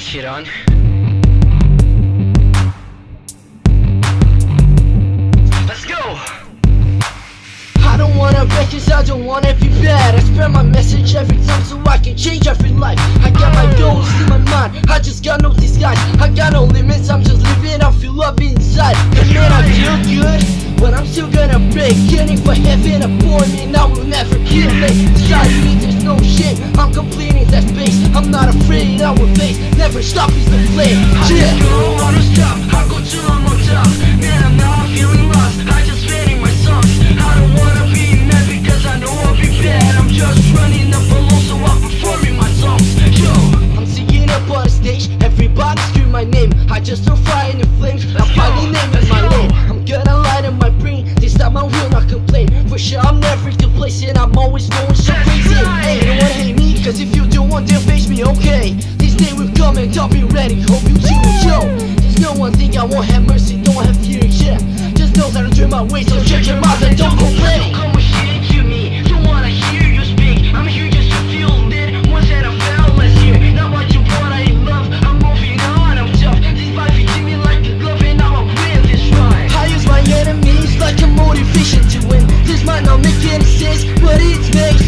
this shit on. Let's go! I don't wanna wreck cause I don't wanna be bad. I spread my message every time so I can change every life. I got my goals in my mind, I just got no disguise. I got no limits, I'm just living, I feel love inside. And man I feel good, but I'm still gonna break. Yearning for heaven and I will never get late different stuff is don't stop. I go till I'm. Man, I'm feeling lost. I just my songs. I don't wanna be mad because I know I'll be bad. I'm just running up so I'm performing my songs. Yo, I'm up on stage. My name. I just fire in the flames. I finally my. I'm gonna light up my brain. This time I will not complain. For sure, I'm never complacent. I'm always going so crazy. Hey, don't wanna hate me, cause if you do, one face me, okay? day will come and I'll be ready. Hope you too yo. There's no one thing I won't have mercy Don't have fear yeah. Just know that I'm doing my way So check your mouth and don't complain Come with shit to me. Don't wanna hear you speak. I'm here just to feel it Once that I found Not what you want I love. I'm on. I'm tough. Me like a glove And I'ma I use my enemies like a motivation to win. This might not make any sense But it's makes